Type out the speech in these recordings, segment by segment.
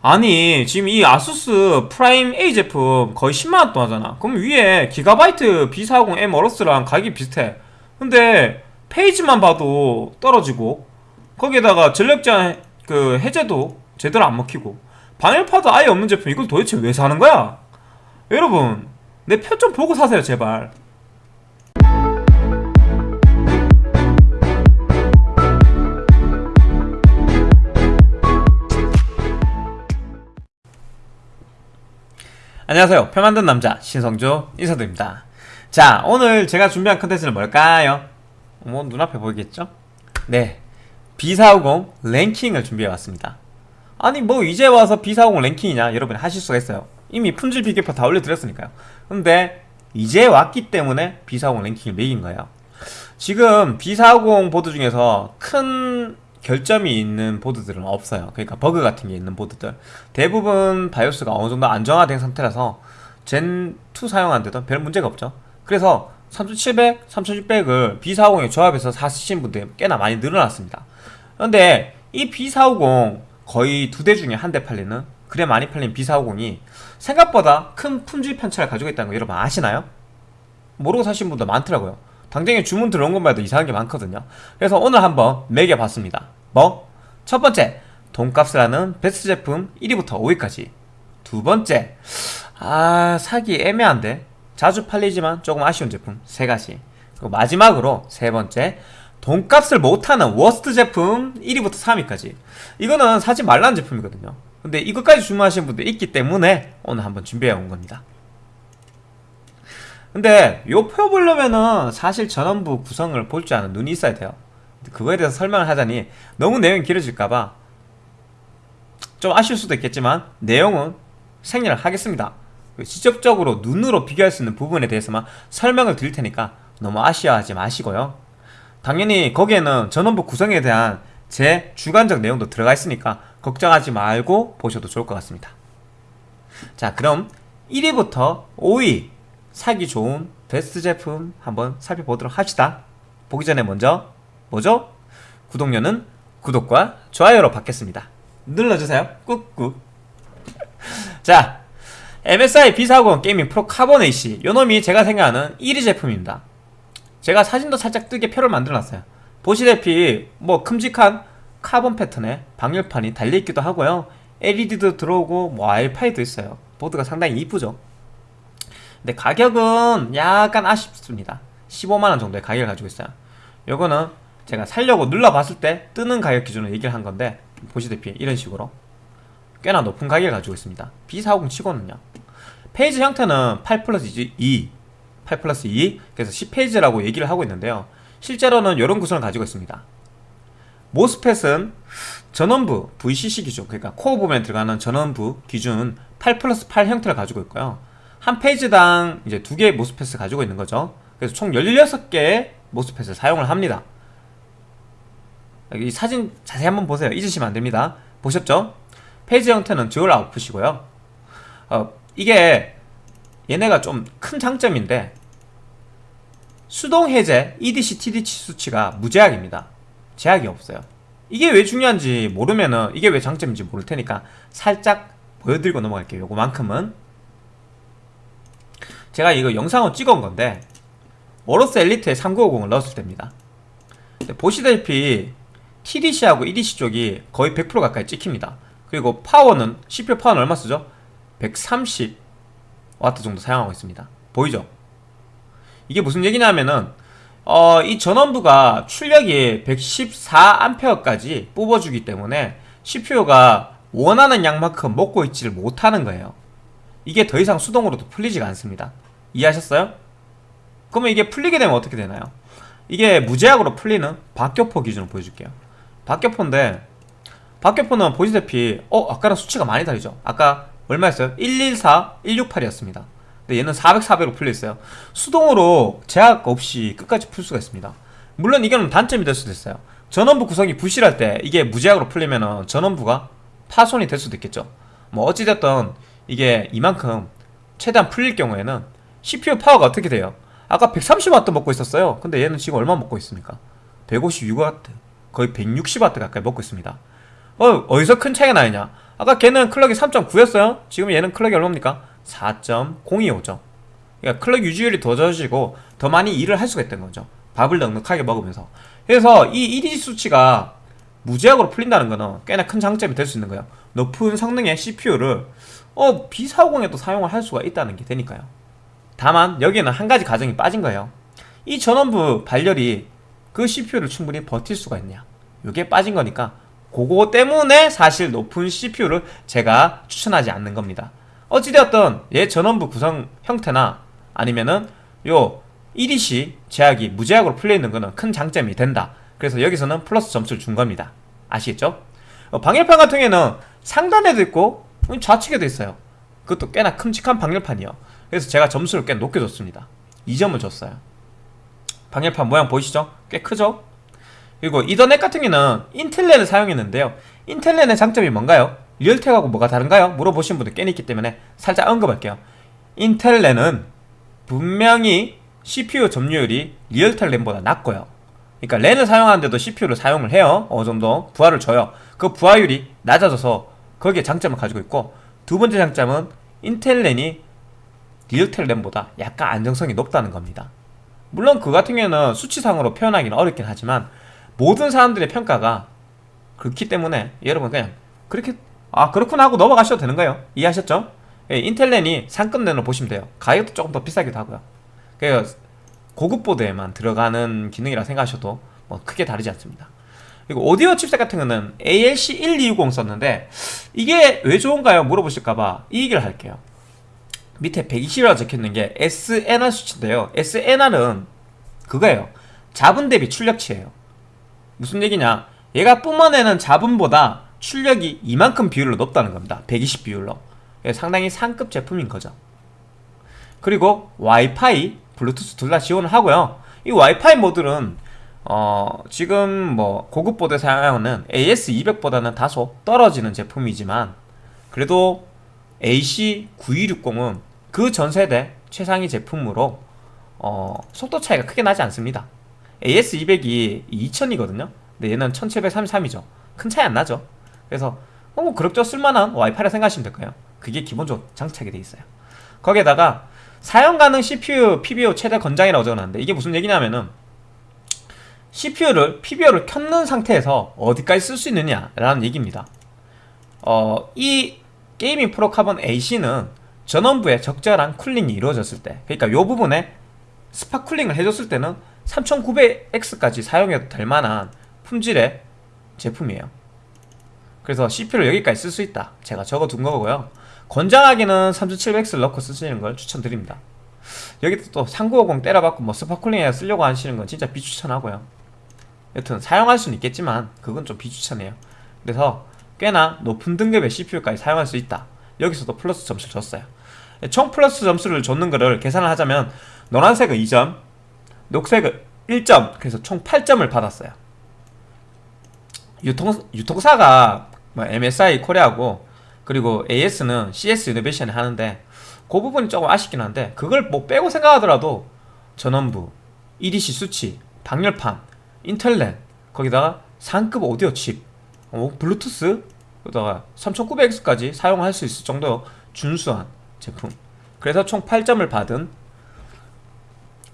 아니 지금 이 ASUS Prime A 제품 거의 10만원 돈 하잖아. 그럼 위에 GIGABYTE B40M AORUS랑 가격이 비슷해. 근데 phase만 봐도 떨어지고 거기에다가 전력 제한 그 해제도 제대로 안 먹히고 방열판도 아예 없는 제품 이걸 도대체 왜 사는 거야? 여러분 내편좀 보고 사세요 제발 안녕하세요. 표 만든 남자 신성조 인사드립니다. 자 오늘 제가 준비한 컨텐츠는 뭘까요? 뭐 눈앞에 보이겠죠? 네. B450 랭킹을 준비해왔습니다. 아니 뭐 이제 와서 B450 랭킹이냐? 여러분이 하실 수가 있어요. 이미 품질 비교표 다 올려드렸으니까요. 근데 이제 왔기 때문에 B450 랭킹을 매긴 거예요. 지금 B450 보드 중에서 큰 결점이 있는 보드들은 없어요. 그러니까 버그 같은 게 있는 보드들. 대부분 바이오스가 어느 정도 안정화된 상태라서 젠2 사용하는데도 별 문제가 없죠. 그래서 3700, 3600을 B450에 조합해서 사시는 분들 꽤나 많이 늘어났습니다. 그런데 이 B450 거의 두 대 중에 한 대 팔리는 그래 많이 팔린 B450이 생각보다 큰 품질 편차를 가지고 있다는 거 여러분 아시나요? 모르고 사신 분들 많더라고요 당장에 주문 들어온 것만 해도 이상한 게 많거든요. 그래서 오늘 한번 매겨봤습니다. 뭐? 첫 번째 돈값을 하는 베스트 제품 1위부터 5위까지. 두 번째 아 사기 애매한데. 자주 팔리지만 조금 아쉬운 제품 세 가지. 그리고 마지막으로 세 번째 돈값을 못하는 워스트 제품 1위부터 3위까지. 이거는 사지 말라는 제품이거든요. 근데 이것까지 주문하시는 분들 있기 때문에 오늘 한번 준비해 온 겁니다 근데 요 표 보려면은 사실 전원부 구성을 볼 줄 아는 눈이 있어야 돼요. 그거에 대해서 설명을 하자니 너무 내용이 길어질까봐 좀 아쉬울 수도 있겠지만 내용은 생략을 하겠습니다. 직접적으로 눈으로 비교할 수 있는 부분에 대해서만 설명을 드릴 테니까 너무 아쉬워하지 마시고요. 당연히 거기에는 전원부 구성에 대한 제 주관적 내용도 들어가 있으니까 걱정하지 말고 보셔도 좋을 것 같습니다. 자 그럼 1위부터 5위 사기 좋은 베스트 제품 한번 살펴보도록 합시다. 보기 전에 먼저 뭐죠? 구독료는 구독과 좋아요로 받겠습니다. 눌러주세요. 꾹꾹. 자 MSI B40 Gaming Pro Carbon AC 요놈이 제가 생각하는 1위 제품입니다. 제가 사진도 살짝 뜨게 표를 만들어놨어요. 보시다시피 뭐 큼직한 카본 패턴에 방열판이 달려있기도 하고요. LED도 들어오고 뭐 와이파이도 있어요. 보드가 상당히 이쁘죠 근데 가격은 약간 아쉽습니다. 15만원 정도의 가격을 가지고 있어요. 요거는 제가 살려고 눌러봤을 때 뜨는 가격 기준으로 얘기를 한 건데 보시다시피 이런 식으로 꽤나 높은 가격을 가지고 있습니다. B450 치고는요. phase 형태는 8 플러스 2 8 플러스 2 그래서 10phase라고 얘기를 하고 있는데요. 실제로는 이런 구성을 가지고 있습니다. MOSFET은 전원부 VCC 기준 그러니까 코어 부분에 들어가는 전원부 기준 8 플러스 8 형태를 가지고 있고요 한 phase당 이제 두 개의 MOSFET을 가지고 있는 거죠. 그래서 총 16개의 MOSFET을 사용을 합니다. 이 사진 자세히 한번 보세요. 잊으시면 안 됩니다. 보셨죠? phase 형태는 dual output이고요. 어, 이게 얘네가 좀 큰 장점인데 수동 해제 EDC, TDC 수치가 무제약입니다. 제약이 없어요. 이게 왜 중요한지 모르면은 이게 왜 장점인지 모를 테니까 살짝 보여드리고 넘어갈게요. 요거만큼은 제가 이거 영상을 찍은 건데 워로스 엘리트에 3950을 넣었을 때입니다. 보시다시피 TDC하고 EDC 쪽이 거의 100% 가까이 찍힙니다. 그리고 파워는 CPU 파워는 얼마 쓰죠? 130W 정도 사용하고 있습니다. 보이죠? 이게 무슨 얘기냐면은 어, 이 전원부가 출력이 114A까지 뽑아주기 때문에 CPU가 원하는 양만큼 먹고 있지를 못하는 거예요. 이게 더 이상 수동으로도 풀리지가 않습니다 이해하셨어요? 그러면 이게 풀리게 되면 어떻게 되나요? 이게 무제약으로 풀리는 박격포 기준으로 보여줄게요 박격포인데 박격포는 보시다시피 어? 아까랑 수치가 많이 다르죠? 아까 얼마였어요? 114, 168이었습니다 근데 얘는 400, 400으로 풀려있어요 수동으로 제약 없이 끝까지 풀 수가 있습니다 물론 이거는 단점이 될 수도 있어요 전원부 구성이 부실할 때 이게 무제약으로 풀리면 전원부가 파손이 될 수도 있겠죠 뭐 어찌됐든 이게 이만큼 최대한 풀릴 경우에는 CPU 파워가 어떻게 돼요? 아까 130W 먹고 있었어요. 근데 얘는 지금 얼마 먹고 있습니까? 156W 거의 160W 가까이 먹고 있습니다. 어, 어디서 큰 차이가 나느냐? 아까 걔는 클럭이 3.9였어요. 지금 얘는 클럭이 얼마입니까? 4.025죠. 그러니까 클럭 유지율이 더 좋아지고 더 많이 일을 할 수가 있다는 거죠. 밥을 넉넉하게 먹으면서. 그래서 이 EDG 수치가 무제약으로 풀린다는 거는 꽤나 큰 장점이 될 수 있는 거예요. 높은 성능의 CPU를 어 B450에도 사용을 할 수가 있다는 게 되니까요 다만 여기에는 한 가지 가정이 빠진 거예요. 이 전원부 발열이 그 CPU를 충분히 버틸 수가 있냐? 이게 빠진 거니까 그거 때문에 사실 높은 CPU를 제가 추천하지 않는 겁니다. 어찌되었든 얘 전원부 구성 형태나 아니면은 요 EDC 제약이 무제약으로 풀려있는 거는 큰 장점이 된다. 그래서 여기서는 플러스 점수를 준 겁니다. 아시겠죠? 어, 방열판 같은 경우에는 상단에도 있고 좌측에도 있어요. 그것도 꽤나 큼직한 방열판이요 그래서 제가 점수를 꽤 높게 줬습니다 2점을 줬어요 방열판 모양 보이시죠? 꽤 크죠? 그리고 이더넷 같은 경우는 인텔넷을 사용했는데요 인텔넷의 장점이 뭔가요? 리얼텍하고 뭐가 다른가요? 물어보신 분들 꽤 있기 때문에 살짝 언급할게요 인텔넷은 분명히 CPU 점유율이 리얼텔 램보다 낮고요 그러니까 랜을 사용하는데도 CPU를 사용을 해요 어느 정도 부하를 줘요 그 부하율이 낮아져서 거기에 장점을 가지고 있고 두 번째 장점은 인텔 랜이 리얼텔 램보다 약간 안정성이 높다는 겁니다. 물론 그 같은 경우에는 수치상으로 표현하기는 어렵긴 하지만 모든 사람들의 평가가 그렇기 때문에 여러분 그냥 그렇게 아 그렇구나 하고 넘어가셔도 되는 거예요. 이해하셨죠? 예, 인텔렌이 상급 랜을 보시면 돼요. 가격도 조금 더 비싸기도 하고요. 그래서 고급 보드에만 들어가는 기능이라 생각하셔도 뭐 크게 다르지 않습니다. 그리고 오디오 칩셋 같은 거는 ALC1260 썼는데 이게 왜 좋은가요? 물어보실까봐 이 얘기를 할게요 밑에 120이라고 적혀있는 게 SNR 수치인데요. SNR은 그거예요. 잡음 대비 출력치예요. 무슨 얘기냐? 얘가 뿜어내는 잡음보다 출력이 이만큼 비율로 높다는 겁니다. 120 비율로. 상당히 상급 제품인 거죠. 그리고 와이파이, 블루투스 둘 다 지원을 하고요. 이 와이파이 모듈은 어 지금 뭐 고급 보드 사용하는 AS200보다는 다소 떨어지는 제품이지만 그래도 AC9260은 그 전세대 최상위 제품으로 어 속도 차이가 크게 나지 않습니다. AX200이 2000이거든요. 근데 얘는 1733이죠. 큰 차이 안 나죠. 그래서 어, 뭐 그럭저럭 쓸만한 와이파이라 생각하시면 될까요. 그게 기본적으로 장착이 돼 있어요. 거기에다가 사용 가능 CPU, PBO 최대 권장이라고 적어놨는데 이게 무슨 얘기냐면은 CPU를, PBO를 켰는 상태에서 어디까지 쓸 수 있느냐 라는 얘기입니다. 어, 이 게이밍 프로 카본 AC는 전원부에 적절한 cooling이 이루어졌을 때 그러니까 이 부분에 spot cooling을 해줬을 때는 3900X까지 사용해도 될 만한 품질의 제품이에요. 그래서 CPU를 여기까지 쓸 수 있다. 제가 적어둔 거고요. 권장하기는 3700X를 넣고 쓰시는 걸 추천드립니다. 여기 또 3950 때려박고 뭐 spot cooling에 쓰려고 하시는 건 진짜 비추천하고요. 여튼 사용할 수는 있겠지만 그건 좀 비추천해요. 그래서 꽤나 높은 등급의 CPU까지 사용할 수 있다. 여기서도 플러스 점수를 줬어요 총 플러스 점수를 줬는 거를 계산을 하자면 노란색은 2점 녹색은 1점 그래서 총 8점을 받았어요. 유통, 유통사가 뭐 MSI 코리아고 그리고 AS는 CS 이노베이션을 하는데 그 부분이 조금 아쉽긴 한데 그걸 뭐 빼고 생각하더라도 전원부, EDC 수치, 방열판, 인텔랜 거기다가 상급 오디오 칩, 어, 블루투스 그다가 3900X까지 사용할 수 있을 정도 준수한 제품. 그래서 총 8점을 받은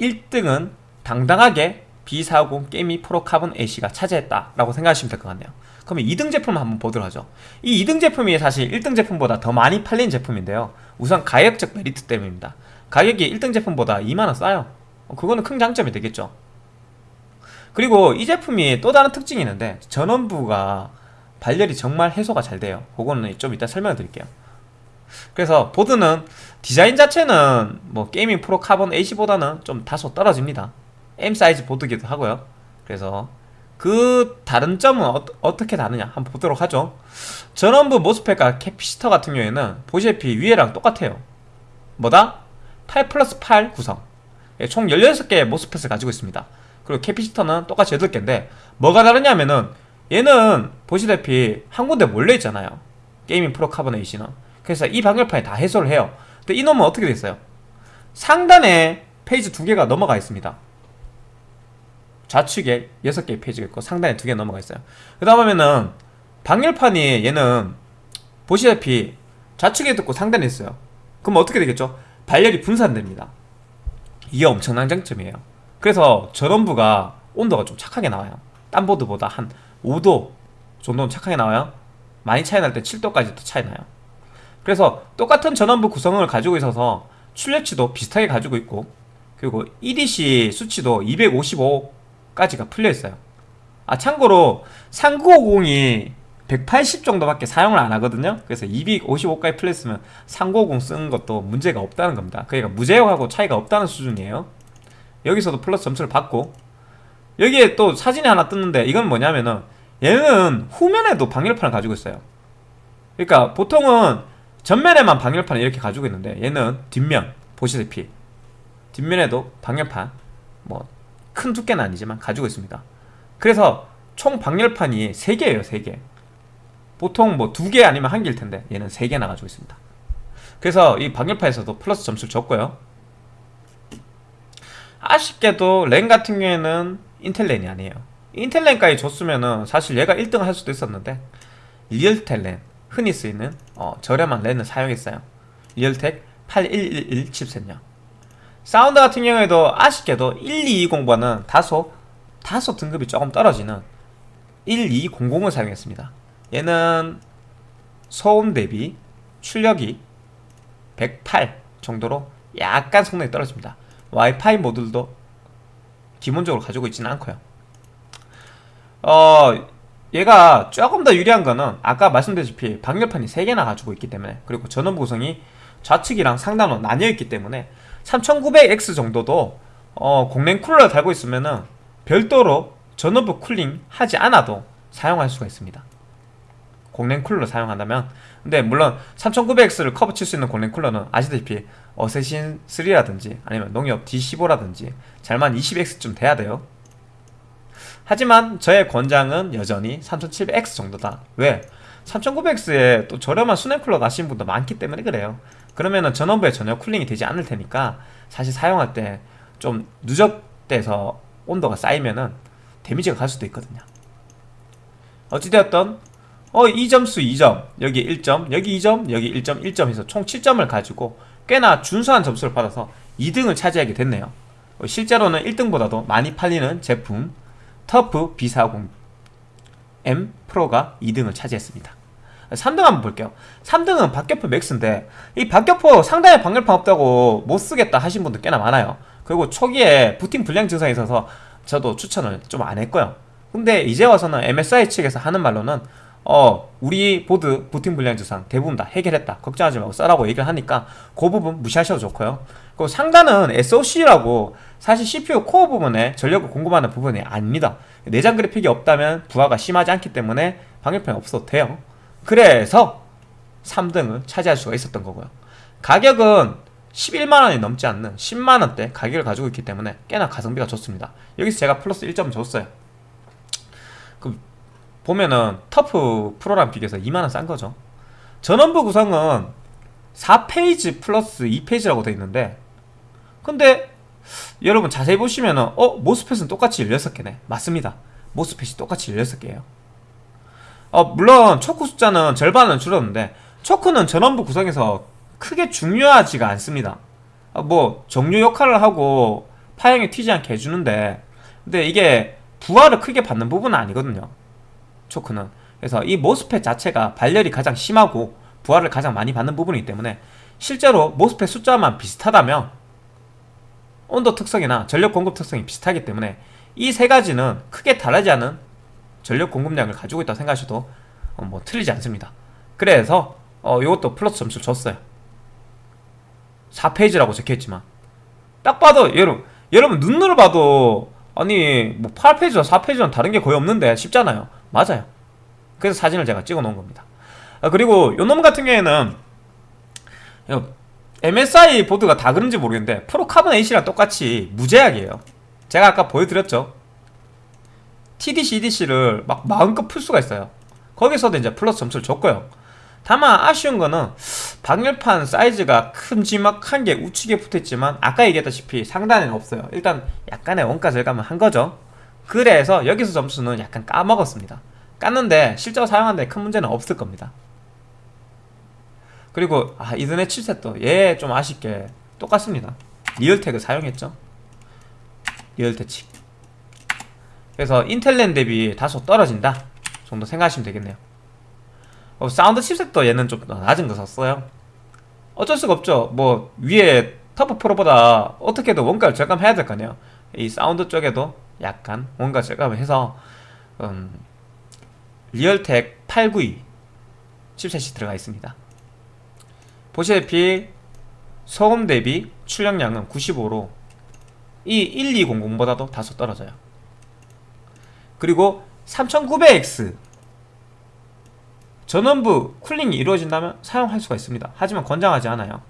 1등은 당당하게 B450 게이밍 프로 카본 AC가 차지했다라고 생각하시면 될 것 같네요. 그러면 2등 제품 한번 보도록 하죠. 이 2등 제품이 사실 1등 제품보다 더 많이 팔린 제품인데요. 우선 가격적 메리트 때문입니다. 가격이 1등 제품보다 2만원 싸요. 어, 그거는 큰 장점이 되겠죠. 그리고 이 제품이 또 다른 특징이 있는데 전원부가 발열이 정말 해소가 잘 돼요. 그거는 좀 이따 설명을 드릴게요 그래서 보드는 디자인 자체는 뭐 게이밍 프로 카본 AC 보다는 좀 다소 떨어집니다. M 사이즈 보드기도 하고요. 그래서 그 다른 점은 어, 떻게 다르냐? 한번 보도록 하죠. 전원부 MOSFET과 capacitor 같은 경우에는 보시다시피 위에랑 똑같아요. 뭐다? 8 플러스 8 구성. 예, 총 16개의 MOSFET을 가지고 있습니다. 그리고 capacitor는 똑같이 8개인데 뭐가 다르냐면은 얘는 보시다시피 한 군데 몰려 있잖아요. 게이밍 프로 카본 AC는 그래서 이 방열판이 다 해소를 해요. 근데 이놈은 어떻게 됐어요? 상단에 phase 두 개가 넘어가 있습니다. 좌측에 6개의 phase가 있고 상단에 두 개 넘어가 있어요. 그 다음 하면은 방열판이 얘는 보시다시피 좌측에 있고 상단에 있어요. 그럼 어떻게 되겠죠? 발열이 분산됩니다. 이게 엄청난 장점이에요. 그래서 전원부가 온도가 좀 착하게 나와요. 딴 보드보다 한 5도 정도는 착하게 나와요. 많이 차이 날 때 7도까지 더 차이 나요 그래서 똑같은 전원부 구성을 가지고 있어서 출력치도 비슷하게 가지고 있고 그리고 EDC 수치도 255까지가 풀려 있어요. 아 참고로 3950이 180 정도밖에 사용을 안 하거든요. 그래서 255까지 풀려 있으면 3950 쓰는 것도 문제가 없다는 겁니다. 그러니까 무제어하고 차이가 없다는 수준이에요. 여기서도 플러스 점수를 받고. 여기에 또 사진이 하나 떴는데 이건 뭐냐면은 얘는 후면에도 방열판을 가지고 있어요. 그러니까 보통은 전면에만 방열판을 이렇게 가지고 있는데 얘는 뒷면 보시다시피. 뒷면에도 방열판 뭐 큰 두께는 아니지만 가지고 있습니다. 그래서 총 방열판이 3개예요 3개. 보통 뭐 2개 아니면 1개일 텐데 얘는 3개나 가지고 있습니다. 그래서 이 방열판에서도 플러스 점수를 줬고요. 아쉽게도 랜 같은 경우에는 인텔 랜이 아니에요. 인텔 랜까지 줬으면은 사실 얘가 1등을 할 수도 있었는데 리얼텔 랜 흔히 쓰이는 어, 저렴한 랜을 사용했어요. 리얼텍 8111 칩셋요. 사운드 같은 경우에도 아쉽게도 1220보다는 다소 다소 등급이 조금 떨어지는 1200을 사용했습니다. 얘는 소음 대비 출력이 108 정도로 약간 성능이 떨어집니다. 와이파이 모듈도 기본적으로 가지고 있지는 않고요. 어 얘가 조금 더 유리한 거는 아까 말씀드렸다시피 방열판이 3개나 가지고 있기 때문에 그리고 전원 구성이 좌측이랑 상단으로 나뉘어 있기 때문에 3900X 정도도 어, 공랭 쿨러를 달고 있으면은 별도로 전원부 cooling 하지 않아도 사용할 수가 있습니다. 공랭 쿨러를 사용한다면. 근데 물론 3900X를 커버 칠 수 있는 공랭 쿨러는 아시다시피 어세신 3라든지 아니면 농협 D15라든지 잘만 20X쯤 돼야 돼요 하지만 저의 권장은 여전히 3700X 정도다. 왜? 3900X에 또 저렴한 수냉 쿨러 가시는 분도 많기 때문에 그래요. 그러면은 전원부에 전혀 쿨링이 되지 않을 테니까 사실 사용할 때 좀 누적돼서 온도가 쌓이면은 데미지가 갈 수도 있거든요. 어찌되었던? 어 2점수 2점 여기 1점 여기 2점 여기 1점 1점 해서 총 7점을 가지고 꽤나 준수한 점수를 받아서 2등을 차지하게 됐네요. 어, 실제로는 1등보다도 많이 팔리는 제품 터프 B450M 프로가 2등을 차지했습니다. 3등 한번 볼게요. 3등은 박격포 맥스인데 이 박격포 상당히 방열판 없다고 못쓰겠다 하신 분들 꽤나 많아요. 그리고 초기에 부팅 불량 증상이 있어서 저도 추천을 좀 안 했고요. 근데 이제 와서는 MSI 측에서 하는 말로는 어 우리 보드 부팅 불량 증상 대부분 다 해결했다. 걱정하지 말고 써라고 얘기를 하니까 그 부분 무시하셔도 좋고요. 그리고 상단은 SOC라고 사실 CPU 코어 부분에 전력을 공급하는 부분이 아닙니다. 내장 그래픽이 없다면 부하가 심하지 않기 때문에 방열판이 없어도 돼요. 그래서 3등을 차지할 수가 있었던 거고요. 가격은 11만원이 넘지 않는 10만원대 가격을 가지고 있기 때문에 꽤나 가성비가 좋습니다. 여기서 제가 플러스 1점 줬어요. 그 보면은 터프 프로랑 비교해서 2만원 싼 거죠. 전원부 구성은 4페이지 플러스 2페이지라고 되어 있는데 근데 여러분 자세히 보시면은 어? 모스펫은 똑같이 16개네. 맞습니다. 모스펫이 똑같이 16개예요. 어, 물론 초크 숫자는 절반은 줄었는데 초크는 전원부 구성에서 크게 중요하지가 않습니다. 어, 뭐 정류 역할을 하고 파형이 튀지 않게 해주는데 근데 이게 부하를 크게 받는 부분은 아니거든요 초크는. 그래서 이 모스펫 자체가 발열이 가장 심하고 부하를 가장 많이 받는 부분이기 때문에 실제로 모스펫 숫자만 비슷하다면 온도 특성이나 전력 공급 특성이 비슷하기 때문에 이 세 가지는 크게 다르지 않은 전력 공급량을 가지고 있다고 생각하셔도 어, 뭐 틀리지 않습니다. 그래서 어, 이것도 플러스 점수를 줬어요. 4페이지라고 적혀있지만. 딱 봐도 여러분 여러분 눈으로 봐도 아니 뭐 8페이지와 4페이지랑 다른 게 거의 없는데 쉽잖아요 맞아요. 그래서 사진을 제가 찍어 놓은 겁니다. 아, 그리고 요놈 같은 경우에는 MSI 보드가 다 그런지 모르겠는데 프로 카본 AC랑 똑같이 무제약이에요. 제가 아까 보여드렸죠? TDC, EDC를 막 마음껏 풀 수가 있어요. 거기서도 이제 플러스 점수를 줬고요. 다만 아쉬운 거는 방열판 사이즈가 큼지막한 게 우측에 붙어있지만 아까 얘기했다시피 상단에는 없어요. 일단 약간의 원가 절감을 한 거죠 그래서 여기서 점수는 약간 까먹었습니다. 깠는데 실제로 사용하는데 큰 문제는 없을 겁니다. 그리고 아 이더넷 칩셋도 얘 좀 아쉽게 똑같습니다. 리얼텍을 사용했죠? 리얼텍 칩 그래서 인텔랜 대비 다소 떨어진다 정도 생각하시면 되겠네요. 어, 사운드 칩셋도 얘는 좀더 낮은 거 썼어요. 어쩔 수가 없죠. 뭐 위에 터프 프로보다 어떻게든 원가를 절감해야 될 거 아니에요. 이 사운드 쪽에도 약간 원가 절감을 해서 음, 리얼텍 892 칩셋이 들어가 있습니다. 보시다시피 소음 대비 출력량은 95로 이 1200보다도 다소 떨어져요. 그리고 3900X 전원부 cooling이 이루어진다면 사용할 수가 있습니다. 하지만 권장하지 않아요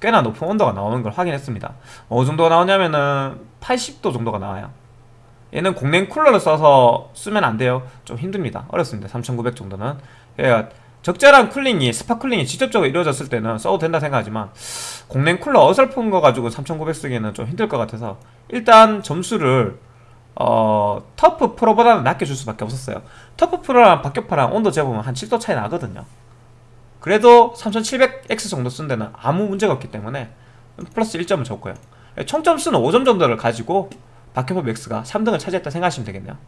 꽤나 높은 온도가 나오는 걸 확인했습니다. 어느 정도가 나오냐면은 80도 정도가 나와요. 얘는 공냉 쿨러를 써서 쓰면 안 돼요. 좀 힘듭니다. 어렵습니다. 3900 정도는. 그러니까 적절한 cooling이 spot cooling이 직접적으로 이루어졌을 때는 써도 된다 생각하지만 공냉 쿨러 어설픈 거 가지고 3900 쓰기에는 좀 힘들 것 같아서 일단 점수를 어, TUF Pro보다는 낮게 줄 수밖에 없었어요. TUF Pro랑 박격포랑 온도 재보면 한 7도 차이 나거든요 그래도 3700X 정도 쓴 데는 아무 문제가 없기 때문에 플러스 1점을 줬고요. 총점수는 5점 정도를 가지고 박격포 Max가 3등을 차지했다 생각하시면 되겠네요.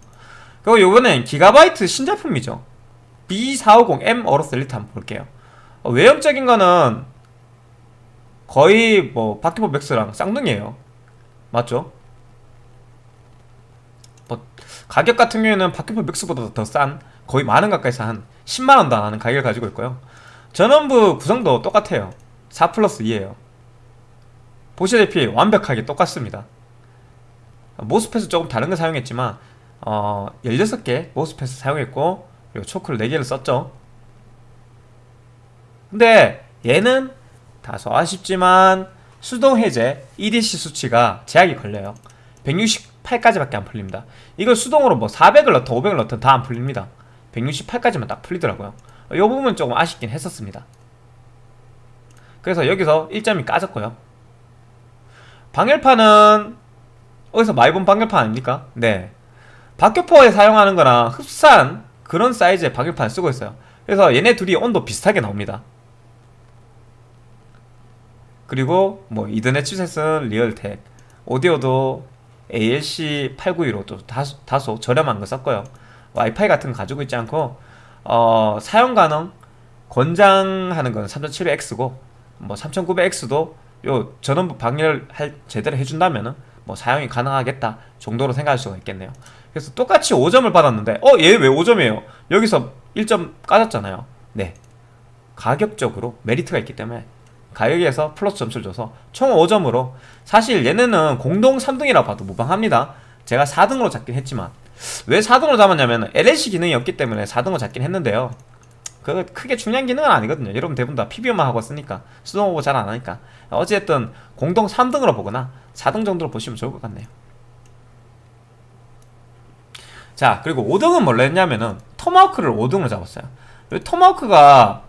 그리고 이번엔 기가바이트 신제품이죠. B450M Aorus Elite 한번 볼게요. 어, 외형적인 거는 거의 뭐 박격포 Max랑 쌍둥이에요. 맞죠? 뭐 가격 같은 경우에는 박격파 맥스보다 더 싼 거의 만원 가까이서 한 10만원도 안 하는 가격을 가지고 있고요 전원부 구성도 똑같아요. 4 플러스 2에요. 보시다시피 완벽하게 똑같습니다. 모스펫은 조금 다른 거 사용했지만 어, 16개 모스펫을 사용했고 그리고 초크를 4개를 썼죠. 근데 얘는 다소 아쉽지만 수동 해제 EDC 수치가 제약이 걸려요. 168까지밖에 안 풀립니다. 이걸 수동으로 뭐 400을 넣든 500을 넣든 다 안 풀립니다. 168까지만 딱 풀리더라고요 이 부분 은 조금 아쉽긴 했었습니다. 그래서 여기서 1점이 까졌고요. 방열판은 어디서 많이 본 방열판 아닙니까? 네. 박격포에 사용하는 거랑 흡사한 그런 사이즈의 방열판을 쓰고 있어요. 그래서 얘네 둘이 온도 비슷하게 나옵니다. 그리고 뭐 이더넷 칩셋은 리얼텍 오디오도 ALC 892로 또 다소, 다소 저렴한 거 썼고요. 와이파이 같은 거 가지고 있지 않고 어, 사용 가능 권장하는 건 3700X고 뭐 3900X도 요 전원부 방열 할 제대로 해준다면은 뭐 사용이 가능하겠다 정도로 생각할 수가 있겠네요. 그래서 똑같이 5점을 받았는데 어 얘 왜 5점이에요? 여기서 1점 까졌잖아요. 네. 가격적으로 메리트가 있기 때문에 가격에서 플러스 점수를 줘서 총 5점으로 사실 얘네는 공동 3등이라 봐도 무방합니다. 제가 4등으로 잡긴 했지만 왜 4등으로 잡았냐면 LLC 기능이 없기 때문에 4등으로 잡긴 했는데요. 그 크게 중요한 기능은 아니거든요. 여러분 대부분 다 PBO만 하고 쓰니까 수동 오버 잘 안하니까. 어쨌든 공동 3등으로 보거나 4등 정도로 보시면 좋을 것 같네요. 자 그리고 5등은 뭘로 했냐면은 Tomahawk를 5등으로 잡았어요. Tomahawk가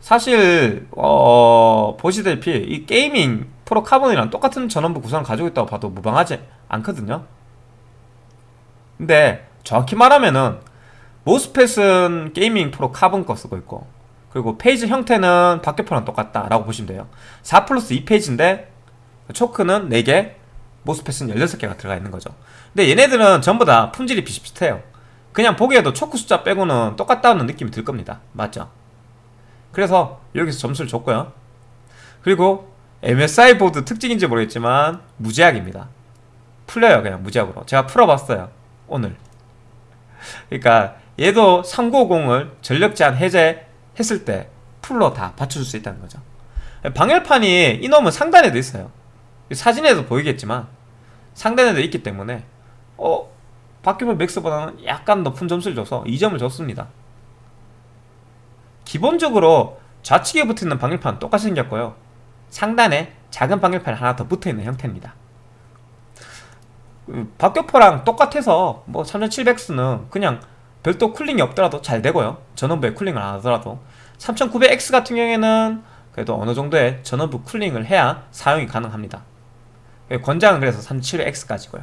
사실 어 보시다시피 이 Gaming Pro Carbon이랑 똑같은 전원부 구성을 가지고 있다고 봐도 무방하지 않거든요 근데 정확히 말하면은 MOSFET은 Gaming Pro Carbon 거 쓰고 있고 그리고 phase 형태는 박격포랑 똑같다 라고 보시면 돼요. 4 플러스 2 phase인데 초크는 4개 모스펫은 16개가 들어가 있는 거죠. 근데 얘네들은 전부 다 품질이 비슷비슷해요. 그냥 보기에도 초크 숫자 빼고는 똑같다는 느낌이 들 겁니다. 맞죠? 그래서 여기서 점수를 줬고요. 그리고 MSI 보드 특징인지 모르겠지만 무제약입니다. 풀려요 그냥 무제약으로. 제가 풀어봤어요 오늘. 그러니까 얘도 3950을 전력 제한 해제했을 때 풀로 다 받쳐줄 수 있다는 거죠. 방열판이 이놈은 상단에도 있어요. 사진에도 보이겠지만 상단에도 있기 때문에 어 바퀴벌 맥스보다는 약간 높은 점수를 줘서 2점을 줬습니다. 기본적으로 좌측에 붙어있는 방열판 똑같이 생겼고요. 상단에 작은 방열판 하나 더 붙어있는 형태입니다. 그 박격포랑 똑같아서 뭐 3700X는 그냥 별도 쿨링이 없더라도 잘 되고요. 전원부에 쿨링을 안 하더라도. 3900X 같은 경우에는 그래도 어느 정도의 전원부 cooling을 해야 사용이 가능합니다. 권장은 그래서 3700X까지고요.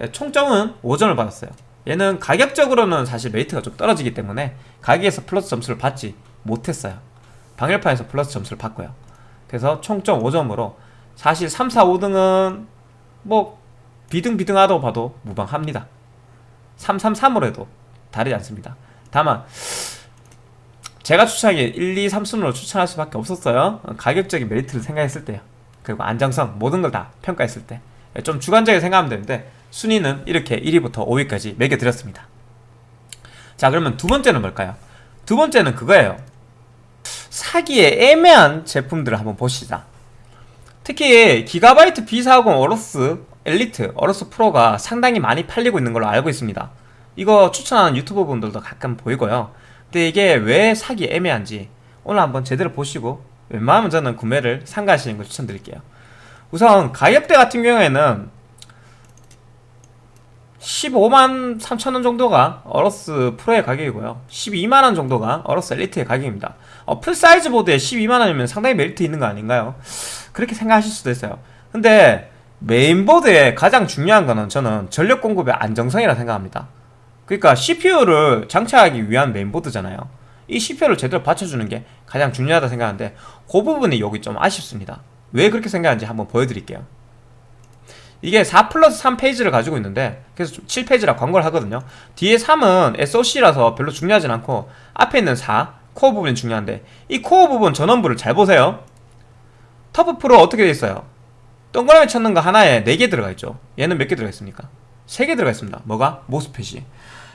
예, 총점은 5점을 받았어요. 얘는 가격적으로는 사실 메리트가 좀 떨어지기 때문에 가격에서 플러스 점수를 받지 못했어요. 방열판에서 플러스 점수를 받고요. 그래서 총점 5점으로 사실 3, 4, 5등은 뭐 비등비등하다고 봐도 무방합니다. 3, 3, 3으로 해도 다르지 않습니다. 다만 제가 추천하기에 1, 2, 3순으로 추천할 수밖에 없었어요. 가격적인 메리트를 생각했을 때요. 그리고 안정성 모든 걸 다 평가했을 때 좀 주관적이게 생각하면 되는데 순위는 이렇게 1위부터 5위까지 매겨드렸습니다. 자 그러면 두 번째는 뭘까요? 두 번째는 그거예요. 사기에 애매한 제품들을 한번 보시자. 특히 기가바이트 B40 어로스 Elite, Aorus Pro가 상당히 많이 팔리고 있는 걸로 알고 있습니다. 이거 추천하는 유튜버 분들도 가끔 보이고요. 근데 이게 왜 사기 애매한지 오늘 한번 제대로 보시고 웬만하면 저는 구매를 삼가하시는 걸 추천드릴게요. 우선 가격대 같은 경우에는 15만 3천원 정도가 Aorus Pro의 가격이고요 12만원 정도가 Aorus Elite의 가격입니다 어, full size 보드에 12만원이면 상당히 메리트 있는 거 아닌가요? 그렇게 생각하실 수도 있어요 근데 메인보드에 가장 중요한 거는 저는 전력 공급의 안정성이라 생각합니다. 그러니까 CPU를 장착하기 위한 메인보드잖아요. 이 CPU를 제대로 받쳐주는 게 가장 중요하다 생각하는데 그 부분이 여기 좀 아쉽습니다. 왜 그렇게 생각하는지 한번 보여드릴게요. 이게 4 플러스 3 phase를 가지고 있는데 그래서 7 phase라 광고를 하거든요. 뒤에 3은 SOC라서 별로 중요하진 않고 앞에 있는 4 코어 부분이 중요한데 이 코어 부분 전원부를 잘 보세요. TUF Pro 어떻게 돼 있어요? 동그라미 쳐놓은 거 하나에 4개 들어가 있죠. 얘는 몇 개 들어가 있습니까? 3개 들어가 있습니다. 뭐가? MOSFET이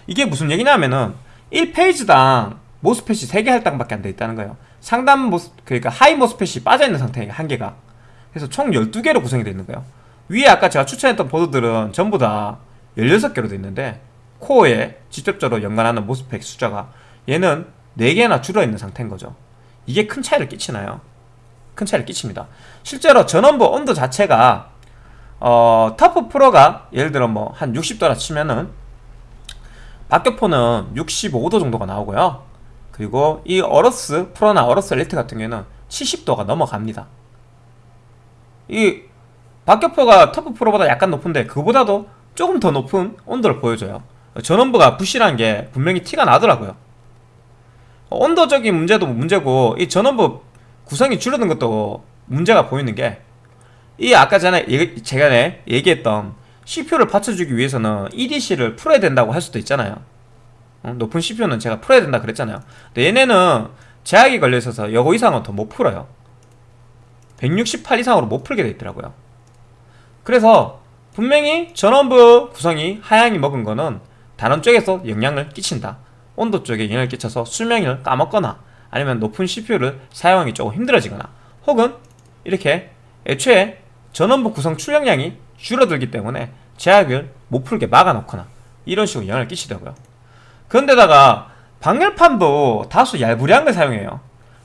이게 무슨 얘기냐면은 1 phase당 MOSFET이 3개 할당밖에 안 돼 있다는 거예요. 상단 MOS 그러니까 high MOSFET이 빠져있는 상태예요 한 개가. 그래서 총 12개로 구성이 되어 있는 거예요. 위에 아까 제가 추천했던 보드들은 전부 다 16개로 되어 있는데 코어에 직접적으로 연관하는 MOSFET 숫자가 얘는 4개나 줄어있는 상태인 거죠. 이게 큰 차이를 끼치나요? 큰 차이를 끼칩니다. 실제로 전원부 온도 자체가 어, 터프 프로가 예를 들어 뭐 한 60도라 치면은 박격포는 65도 정도가 나오고요. 그리고 이 어러스 프로나 어러스 엘리트 같은 경우에는 70도가 넘어갑니다. 이 박격포가 터프 프로보다 약간 높은데 그보다도 조금 더 높은 온도를 보여줘요. 전원부가 부실한 게 분명히 티가 나더라고요. 온도적인 문제도 문제고 이 전원부 구성이 줄어든 것도 문제가 보이는 게 이 아까 전에 제가 네, 얘기했던 CPU를 받쳐주기 위해서는 EDC를 풀어야 된다고 할 수도 있잖아요. 어, 높은 CPU는 제가 풀어야 된다 그랬잖아요. 근데 얘네는 제약이 걸려 있어서 여거 이상은 더 못 풀어요. 168 이상으로 못 풀게 돼 있더라고요. 그래서 분명히 전원부 구성이 하향이 먹은 거는 다른 쪽에서 영향을 끼친다. 온도 쪽에 영향을 끼쳐서 수명을 까먹거나 아니면 높은 CPU를 사용하기 조금 힘들어지거나 혹은 이렇게 애초에 전원부 구성 출력량이 줄어들기 때문에 제약을 못 풀게 막아놓거나 이런 식으로 영향을 끼치더라고요. 그런데다가 방열판도 다소 얄부리한 걸 사용해요.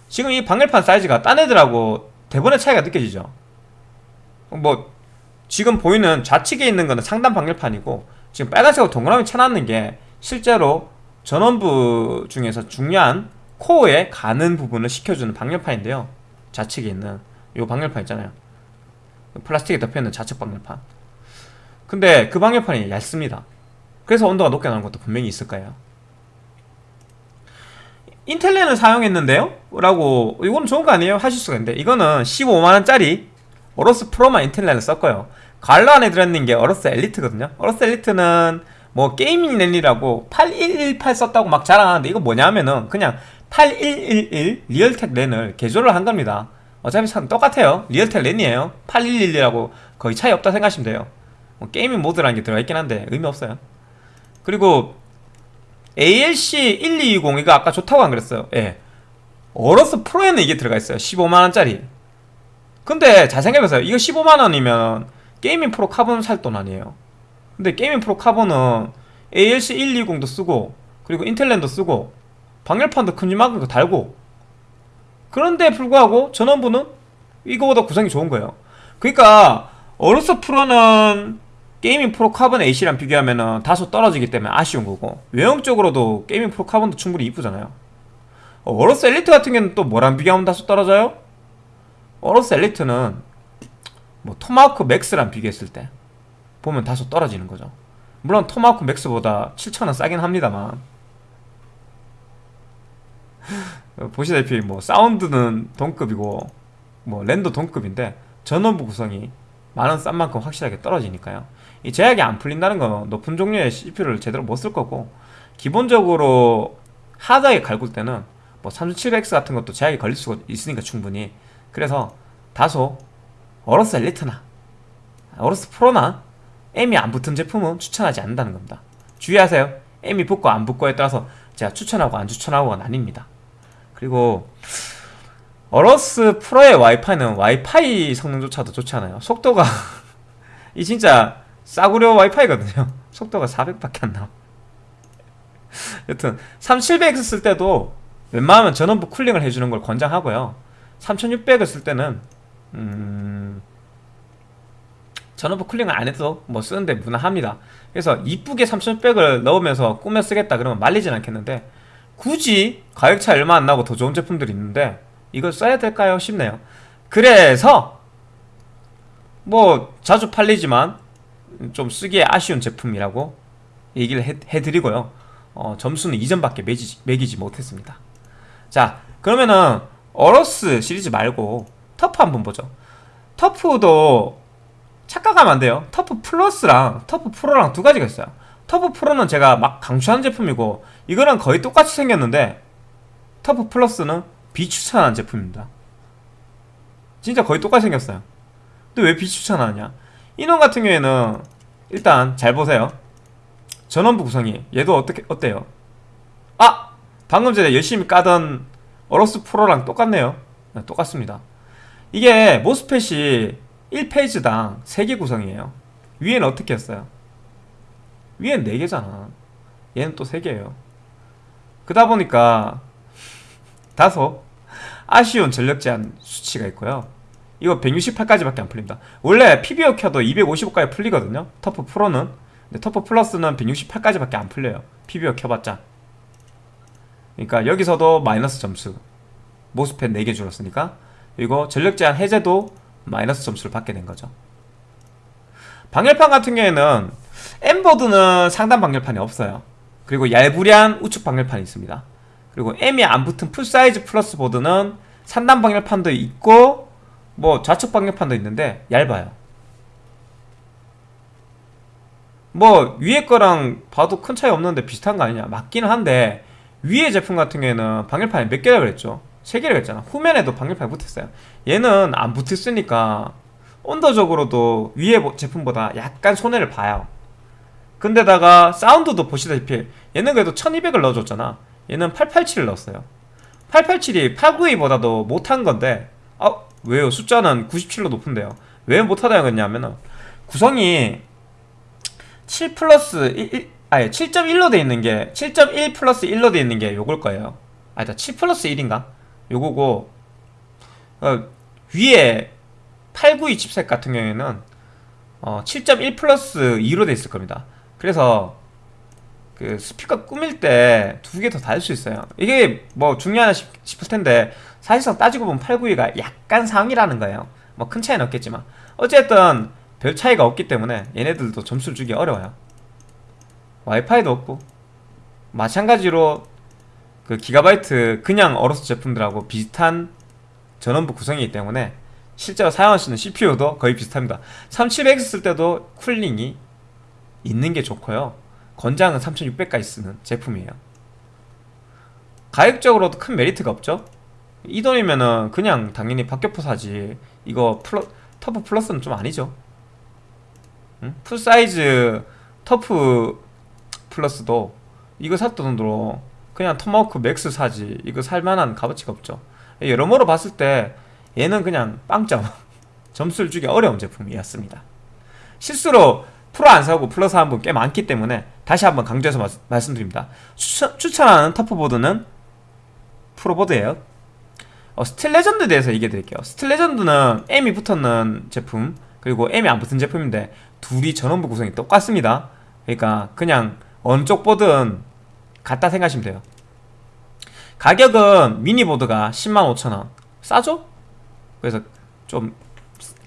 지금 이 방열판 사이즈가 딴 애들하고 대본의 차이가 느껴지죠. 뭐 지금 보이는 좌측에 있는 거는 상단 방열판이고 지금 빨간색으로 동그라미 쳐놨는 게 실제로 전원부 중에서 중요한 코어에 가는 부분을 시켜주는 방열판인데요. 좌측에 있는 이 방열판 있잖아요. 플라스틱에 덮여있는 좌측 방열판 근데 그 방열판이 얇습니다. 그래서 온도가 높게 나오는 것도 분명히 있을 거예요. 인텔렌을 사용했는데요? 라고 이거는 좋은 거 아니에요? 하실 수가 있는데 이거는 15만원짜리 Aorus Pro만 인텔 랜을 썼고요. 괄호 안에 들어있는 게 Aorus Elite거든요. Aorus Elite는 뭐 gaming 랜이라고 8118 썼다고 막 자랑하는데 이거 뭐냐면은 그냥 8111 Realtek 랜을 개조를 한 겁니다. 어차피 칩 똑같아요. Realtek 랜이에요. 8111이라고 거의 차이 없다 생각하시면 돼요. 뭐 gaming 모드라는 게 들어있긴 한데 의미 없어요. 그리고 ALC 1220 이거 아까 좋다고 안 그랬어요. 예. Aorus Pro에는 이게 들어가 있어요. 15만원짜리. 근데 잘 생각해보세요. 이거 15만원이면 Gaming Pro Carbon 살 돈 아니에요. 근데 게이밍 프로 카본은 ALC 120도 쓰고 그리고 인텔 랜도 쓰고 방열판도 큼지막한 거 달고. 그런데 불구하고 전원부는 이거보다 구성이 좋은 거예요. 그러니까 어로스 프로는 게이밍 프로 카본 AC랑 비교하면 다소 떨어지기 때문에 아쉬운 거고 외형적으로도 Gaming Pro Carbon도 충분히 이쁘잖아요. Aorus Elite 같은 경우는 또 뭐랑 비교하면 다소 떨어져요? Aorus Elite는 뭐 Tomahawk Max랑 비교했을 때 보면 다소 떨어지는 거죠. 물론 Tomahawk Max보다 7,000원 싸긴 합니다만. 어, 보시다시피 뭐 사운드는 동급이고 뭐 랜도 동급인데 전원부 구성이 많은 싼 만큼 확실하게 떨어지니까요. 이 제약이 안 풀린다는 건 높은 종류의 CPU를 제대로 못 쓸 거고 기본적으로 하드하게 갈굴 때는 뭐 3700X 같은 것도 제약이 걸릴 수가 있으니까 충분히. 그래서 다소 어로스 엘리트나 어로스 프로나 M이 안 붙은 제품은 추천하지 않는다는 겁니다. 주의하세요. M이 붙고 안 붙고에 따라서 제가 추천하고 안 추천하고가 나뉩니다 그리고 어로스 프로의 와이파이는 와이파이 성능조차도 좋지 않아요. 속도가 이 진짜 싸구려 와이파이거든요. 속도가 400밖에 안 나와. 여튼 3700X 쓸 때도 웬만하면 전원부 쿨링을 해주는 걸 권장하고요. 3600을 쓸 때는 음... 전원부 쿨링을 안 해도 뭐 쓰는데 무난합니다. 그래서 이쁘게 3600을 넣으면서 꾸며 쓰겠다 그러면 말리진 않겠는데 굳이 가격 차이 얼마 안 나고 더 좋은 제품들이 있는데 이걸 써야 될까요? 싶네요. 그래서 뭐 자주 팔리지만 좀 쓰기에 아쉬운 제품이라고 얘기를 해, 드리고요. 어, 점수는 2점밖에 매기지, 매기지 못했습니다. 자 그러면은 Aorus 시리즈 말고 TUF 한번 보죠. TUF도 착각하면 안 돼요. TUF Plus랑 TUF Pro랑 두 가지가 있어요. TUF Pro는 제가 막 강추하는 제품이고 이거랑 거의 똑같이 생겼는데 TUF Plus는 비추천한 제품입니다. 진짜 거의 똑같이 생겼어요. 근데 왜 비추천하느냐? 이놈 같은 경우에는 일단 잘 보세요. 전원부 구성이 얘도 어떻게 어때요? 아! 방금 전에 열심히 까던 어로스 프로랑 똑같네요. 네, 똑같습니다. 이게 모스펫이 1페이지당 3개 구성이에요. 위에는 어떻게 했어요? 위엔 4개잖아. 얘는 또 3개예요 그러다 보니까 다소 아쉬운 전력 제한 수치가 있고요. 이거 168까지밖에 안 풀립니다. 원래 PBO 켜도 255까지 풀리거든요. 터프 프로는. 근데 터프 플러스는 168까지밖에 안 풀려요. PBO 켜봤자. 그러니까 여기서도 마이너스 점수. 모스펫 4개 줄었으니까. 그리고 전력 제한 해제도 마이너스 점수를 받게 된 거죠. 방열판 같은 경우에는 M보드는 상단 방열판이 없어요 그리고 얄부리한 우측 방열판이 있습니다. 그리고 M이 안 붙은 full size Plus 보드는 상단 방열판도 있고 뭐 좌측 방열판도 있는데 얇아요. 뭐 위에 거랑 봐도 큰 차이 없는데 비슷한 거 아니냐? 맞기는 한데 위에 제품 같은 경우에는 방열판이 몇 개라 그랬죠? 세 개라 그랬잖아. 후면에도 방열판이 붙었어요. 얘는 안 붙었으니까 온도적으로도 위에 제품보다 약간 손해를 봐요 근데다가 사운드도 보시다시피 얘는 그래도 1200을 넣어줬잖아. 얘는 887을 넣었어요. 887이 892보다도 못한 건데 아 왜요? 숫자는 97로 높은데요. 왜 못하다는 거냐면은 구성이 7 플러스 1, 1 아니 7.1로 돼 있는 게 7.1 플러스 1로 돼 있는 게 요걸 거예요. 아니다 7 플러스 1인가? 요거고 어, 위에 892 칩셋 같은 경우에는 어, 7.1 플러스 2로 돼 있을 겁니다 그래서 그 스피커 꾸밀 때 두 개 더 달 수 있어요. 이게 뭐 중요하나 싶, 싶을 텐데 사실상 따지고 보면 892가 약간 상이라는 거예요. 뭐 큰 차이는 없겠지만. 어쨌든 별 차이가 없기 때문에 얘네들도 점수를 주기 어려워요. 와이파이도 없고 마찬가지로 그 기가바이트 그냥 어로스 제품들하고 비슷한 전원부 구성이기 때문에 실제로 사용하시는 CPU도 거의 비슷합니다. 3700X 쓸 때도 cooling이 있는 게 좋고요. 권장은 3600까지 쓰는 제품이에요. 가격적으로도 큰 메리트가 없죠? 이 돈이면은 그냥 당연히 박격포 사지. 이거 플러, TUF Plus는 좀 아니죠? 응? full size TUF Plus도 이거 살 돈으로 그냥 Tomahawk MAX 사지. 이거 살만한 값어치가 없죠. 여러모로 봤을 때 얘는 그냥 빵점. 점수를 주기 어려운 제품이었습니다. 실수로 프로 안 사고 플러스 한 분 꽤 많기 때문에 다시 한번 강조해서 마, 말씀드립니다. 추천, 추천하는 TUF보드는 Pro보드예요. 어, Steel Legend 대해서 얘기해 드릴게요. Steel Legend는 M이 붙었는 제품 그리고 M이 안 붙은 제품인데 둘이 전원부 구성이 똑같습니다. 그러니까 그냥 어느 쪽 보든 같다 생각하시면 돼요. 가격은 미니보드가 105,000원. 싸죠? 그래서 좀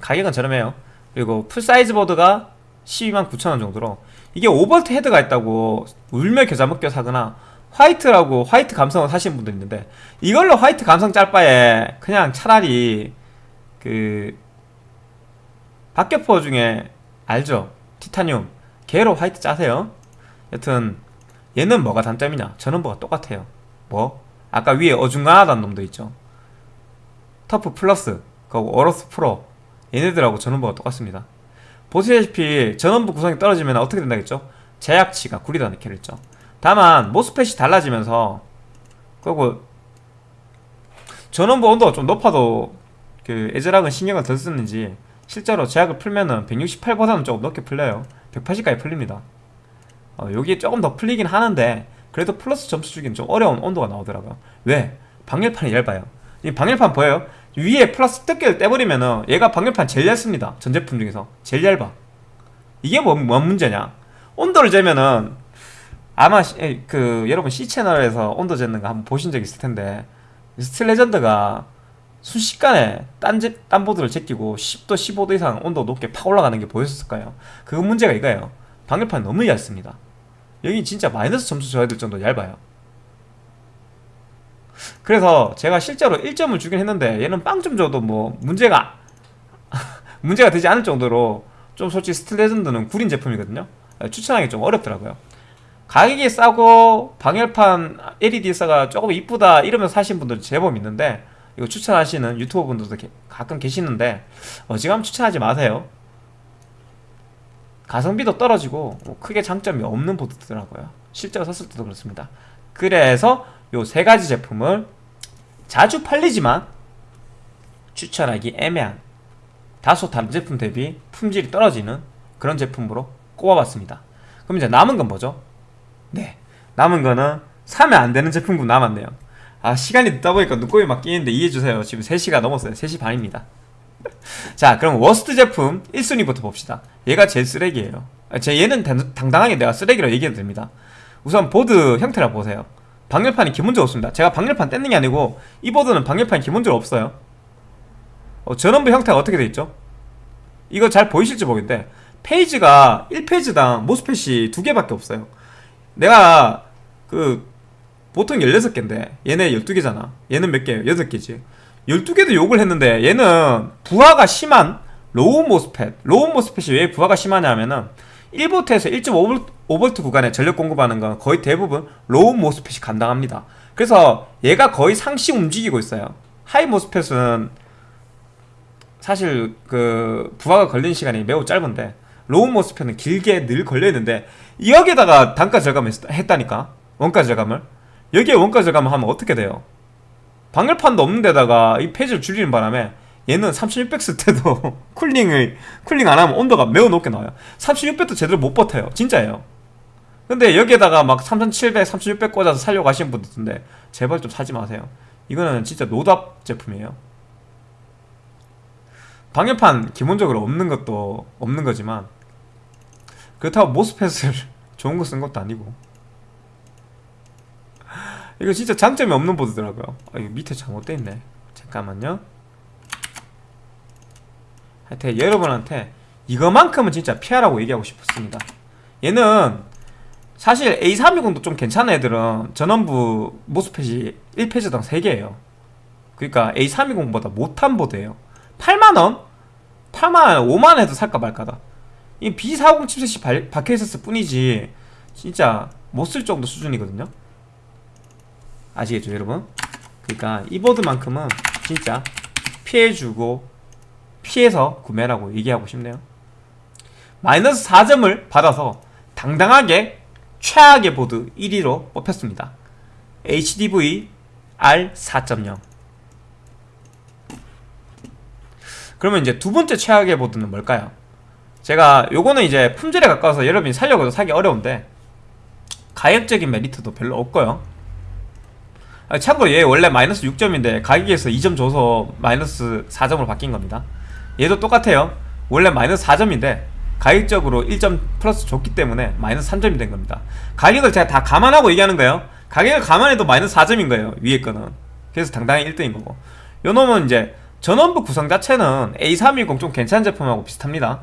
가격은 저렴해요. 그리고 full size 보드가 12만 9천원 정도로. 이게 5V header가 있다고 울며 겨자 먹기로 사거나 화이트라고 화이트 감성을 사시는 분도 있는데 이걸로 화이트 감성 짤 바에 그냥 차라리 그 박격포 중에 알죠? 티타늄. 걔로 화이트 짜세요. 여튼 얘는 뭐가 단점이냐? 전원부가 똑같아요. 뭐? 아까 위에 어중간하다는 놈도 있죠. TUF Plus. 그리고 AORUS Pro. 얘네들하고 전원부가 똑같습니다 보시다시피 전원부 구성이 떨어지면 어떻게 된다겠죠? 제약치가 구리다 얘기를 했죠 다만 MOSFET이 달라지면서 그리고 전원부 온도가 좀 높아도 그 에즈락은 신경을 덜 쓰는지 실제로 제약을 풀면은 168보다는 조금 높게 풀려요 180까지 풀립니다 어, 여기에 조금 더 풀리긴 하는데 그래도 플러스 점수 주기는 좀 어려운 온도가 나오더라고요 왜? 방열판이 얇아요 이 방열판 보여요? 위에 플러스 뜯기를 떼버리면은 얘가 방열판 제일 얇습니다. 전 제품 중에서. 제일 얇아 이게 뭐, 뭔 문제냐? 온도를 재면은 아마 시- 에, 그 여러분 C채널에서 온도 재는 거 한번 보신 적 있을 텐데 Steel Legend가 순식간에 딴, 제, 딴 보드를 제끼고 10도 15도 이상 온도 높게 팍 올라가는 게 보였을 거예요. 그 문제가 이거예요. 방열판이 너무 얇습니다. 여기 진짜 마이너스 점수 줘야 될 정도 얇아요 그래서 제가 실제로 1점을 주긴 했는데 얘는 빵점 줘도 뭐 문제가 문제가 되지 않을 정도로 좀 솔직히 Steel Legend는 구린 제품이거든요. 추천하기 좀 어렵더라고요. 가격이 싸고 방열판 LED 싸가 조금 이쁘다 이러면서 사신 분들 제법 있는데 이거 추천하시는 유튜버 분들도 게- 가끔 계시는데 어지간하면 추천하지 마세요. 가성비도 떨어지고 뭐 크게 장점이 없는 보드더라고요. 실제로 샀을 때도 그렇습니다. 그래서 요 세 가지 제품을 자주 팔리지만 추천하기 애매한 다소 다른 제품 대비 품질이 떨어지는 그런 제품으로 꼽아봤습니다. 그럼 이제 남은 건 뭐죠? 네 남은 거는 사면 안 되는 제품군 남았네요. 아 시간이 늦다 보니까 눈곱이 막 끼는데 이해해주세요. 지금 3시가 넘었어요. 3시 반입니다. 자 그럼 worst 제품 1순위부터 봅시다. 얘가 제일 쓰레기예요. 아, 제 얘는 당- 당당하게 내가 쓰레기로 얘기해도 됩니다. 우선 보드 형태를 보세요 방열판이 기본적으로 없습니다. 제가 방열판 뗐는 게 아니고 이 보드는 방열판이 기본적으로 없어요. 어, 전원부 형태가 어떻게 돼 있죠? 이거 잘 보이실지 모르겠는데 phase가 1phase당 MOSFET이 두 개밖에 없어요. 내가 그 보통 16개인데 얘네 12개잖아. 얘는 몇 개예요? 8개지. 12개도 욕을 했는데 얘는 부하가 심한 low MOSFET low MOSFET이 왜 부하가 심하냐면은 1볼트에서 1.5V 구간에 전력 공급하는 건 거의 대부분 low MOSFET이 감당합니다. 그래서 얘가 거의 상시 움직이고 있어요. high MOSFET은 사실 그 부하가 걸리는 시간이 매우 짧은데 low MOSFET은 길게 늘 걸려있는데 여기에다가 단가 절감을 했- 했다니까. 원가 절감을. 여기에 원가 절감을 하면 어떻게 돼요? 방열판도 없는 데다가 이 phase를 줄이는 바람에 얘는 3600쓸 때도 cooling을 cooling 안 하면 온도가 매우 높게 나와요. 3600도 제대로 못 버텨요. 진짜예요. 근데 여기에다가 막 3700, 3600 꽂아서 살려고 하시는 분들 있는데 제발 좀 사지 마세요. 이거는 진짜 노답 제품이에요. 방열판 기본적으로 없는 것도 없는 거지만 그렇다고 모스펫을 좋은 거 쓴 것도 아니고. 이거 진짜 장점이 없는 보드더라고요. 아, 이거 밑에 잘못돼 있네. 잠깐만요 하여튼 여러분한테 이거만큼은 진짜 피하라고 얘기하고 싶었습니다. 얘는 사실 A320도 좀 괜찮은 애들은 전원부 모스펫이 1페이지당 3개예요. 그러니까 A320보다 못한 보드예요. 8만원? 8만원, 5만원 해도 살까 말까다. 이 B40 칩셋이 발- 박혀있었을 뿐이지 진짜 못 쓸 정도 수준이거든요. 아시겠죠 여러분? 그러니까 이 보드만큼은 진짜 피해주고 피해서 구매라고 얘기하고 싶네요. 마이너스 4점을 받아서 당당하게 최악의 보드 1위로 뽑혔습니다. HDV R4.0 그러면 이제 두 번째 최악의 보드는 뭘까요? 제가 요거는 이제 품질에 가까워서 여러분이 살려고 해도 사기 어려운데 가격적인 메리트도 별로 없고요. 아, 참고로 얘 원래 마이너스 6점인데 가격에서 2점 줘서 마이너스 4점으로 바뀐 겁니다 얘도 똑같아요. 원래 마이너스 4점인데 가격적으로 1점 플러스 줬기 때문에 마이너스 3점이 된 겁니다. 가격을 제가 다 감안하고 얘기하는 거예요. 가격을 감안해도 마이너스 4점인 거예요 위에 거는. 그래서 당당히 1등인 거고. 요 놈은 이제 전원부 구성 자체는 A310 좀 괜찮은 제품하고 비슷합니다.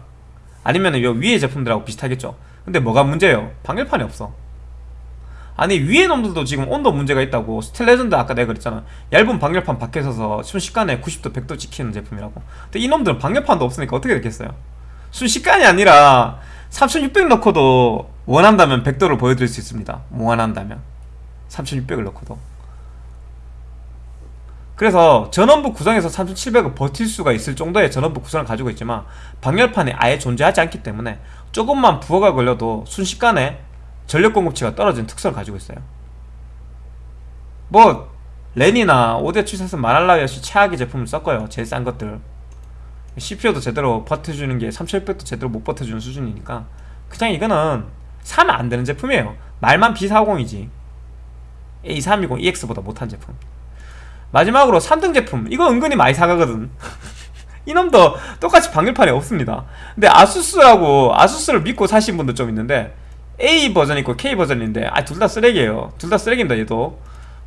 아니면 요 위에 제품들하고 비슷하겠죠. 근데 뭐가 문제예요? 방열판이 없어 아니 위에 놈들도 지금 온도 문제가 있다고. 스텔레전드 아까 내가 그랬잖아. 얇은 방열판 밖에 서서 순식간에 90도 100도 찍히는 제품이라고. 근데 이 놈들은 방열판도 없으니까 어떻게 됐겠어요? 순식간이 아니라 3600 넣고도 원한다면 100도를 보여드릴 수 있습니다. 원한다면. 3600을 넣고도. 그래서 전원부 구성에서 3700을 버틸 수가 있을 정도의 전원부 구성을 가지고 있지만 방열판이 아예 존재하지 않기 때문에 조금만 부하가 걸려도 순식간에 전력 공급치가 떨어지는 특성을 가지고 있어요. 뭐 렌이나 5대 출사선 말할라위없이 최악의 제품을 썼고요. 제일 싼 것들. CPU도 제대로 버텨주는 게 3600도 제대로 못 버텨주는 수준이니까. 그냥 이거는 사면 안 되는 제품이에요. 말만 B450이지. A320 EX보다 못한 제품. 마지막으로 3등 제품. 이거 은근히 많이 사가거든. 이놈도 똑같이 방열판이 없습니다. 근데 ASUS라고 ASUS를 믿고 사신 분도 좀 있는데 A 버전 있고 K 버전인데 아 둘 다 쓰레기예요. 둘 다 쓰레기입니다 얘도.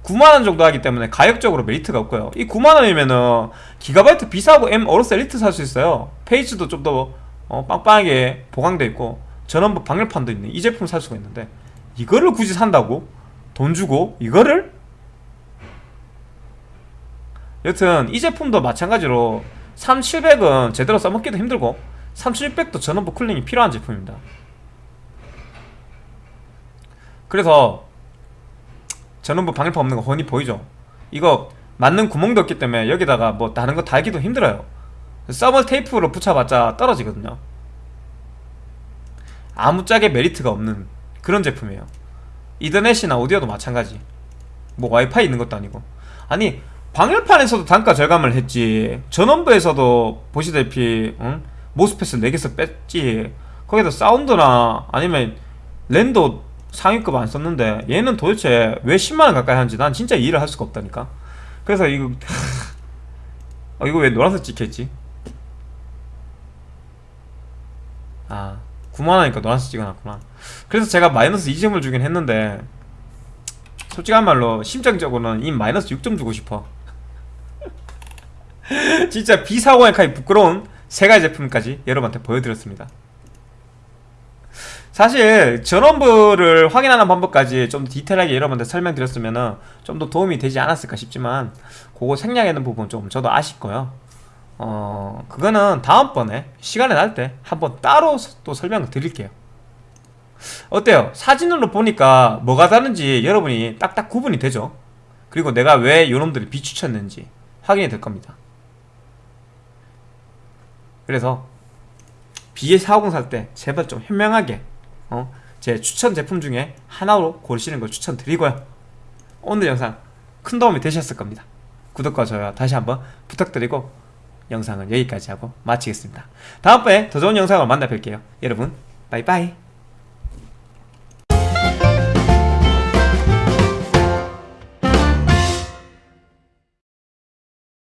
9만원 정도 하기 때문에 가격적으로 메리트가 없고요. 이 9만원이면은 GIGABYTE B450 M AORUS Elite 살 수 있어요. phase도 좀더 어, 빵빵하게 보강돼 있고 전원부 방열판도 있는 이 제품 살 수가 있는데. 이거를 굳이 산다고? 돈 주고? 이거를? 여튼 이 제품도 마찬가지로 3700은 제대로 써먹기도 힘들고 3600도 전원부 cooling이 필요한 제품입니다 그래서 전원부 방열판 없는 거 훤히 보이죠. 이거 맞는 구멍도 없기 때문에 여기다가 뭐 다른 거 달기도 힘들어요. 서머 테이프로 붙여봤자 떨어지거든요. 아무짝에 메리트가 없는 그런 제품이에요. 이더넷이나 오디오도 마찬가지. 뭐 와이파이 있는 것도 아니고. 아니 방열판에서도 단가 절감을 했지. 전원부에서도 보시다시피 응? 모스펫을 4개서 뺐지. 거기다 사운드나 아니면 랜도 상위급 안 썼는데 얘는 도대체 왜 10만원 가까이 하는지 난 진짜 이해를 할 수가 없다니까. 그래서 이거 어, 이거 왜 노란색 찍혀있지? 아 9만원이니까 노란색 찍어놨구나. 그래서 제가 마이너스 2점을 주긴 했는데 솔직한 말로 심정적으로는 이 마이너스 6점 주고 싶어. 진짜 비사고의 카이 부끄러운 세 가지 제품까지 여러분한테 보여드렸습니다 사실 전원부를 확인하는 방법까지 좀 디테일하게 여러분한테 설명드렸으면 좀 더 도움이 되지 않았을까 싶지만 그거 생략하는 부분 좀 저도 아쉽고요. 어 그거는 다음번에 시간이 날 때 한번 따로 또 설명을 드릴게요. 어때요? 사진으로 보니까 뭐가 다른지 여러분이 딱딱 구분이 되죠? 그리고 내가 왜 요놈들을 비추쳤는지 확인이 될 겁니다. 그래서 BA450 살 때 제발 좀 현명하게 어? 제 추천 제품 중에 하나로 고르시는 걸 추천드리고요. 오늘 영상 큰 도움이 되셨을 겁니다. 구독과 좋아요 다시 한번 부탁드리고 영상은 여기까지 하고 마치겠습니다. 다음번에 더 좋은 영상으로 만나 뵐게요. 여러분 빠이빠이